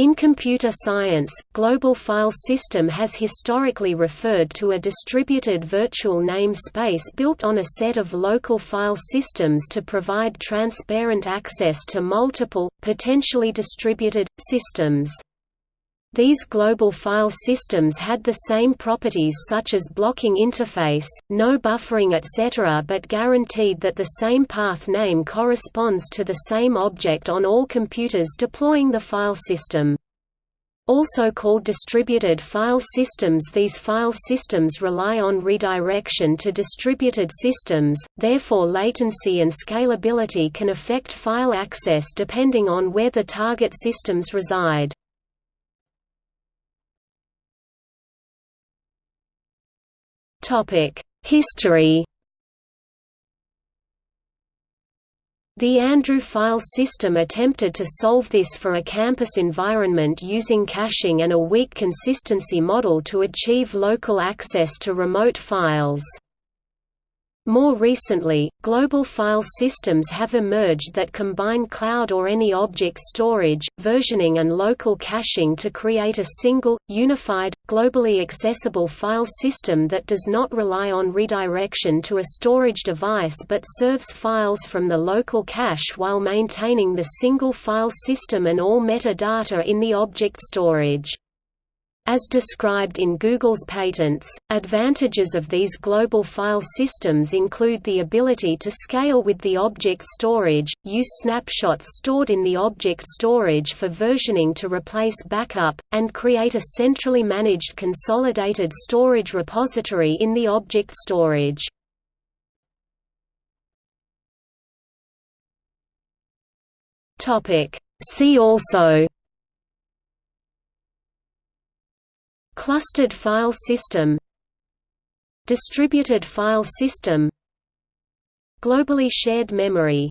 In computer science, global file system has historically referred to a distributed virtual name space built on a set of local file systems to provide transparent access to multiple, potentially distributed, systems. These global file systems had the same properties such as blocking interface, no buffering etc. but guaranteed that the same path name corresponds to the same object on all computers deploying the file system. Also called distributed file systems these file systems rely on redirection to distributed systems, therefore latency and scalability can affect file access depending on where the target systems reside. History The Andrew file system attempted to solve this for a campus environment using caching and a weak consistency model to achieve local access to remote files. More recently, global file systems have emerged that combine cloud or any object storage, versioning and local caching to create a single, unified, globally accessible file system that does not rely on redirection to a storage device but serves files from the local cache while maintaining the single file system and all metadata in the object storage. As described in Google's patents, advantages of these global file systems include the ability to scale with the object storage, use snapshots stored in the object storage for versioning to replace backup, and create a centrally managed consolidated storage repository in the object storage. See also Clustered file system Distributed file system Globally shared memory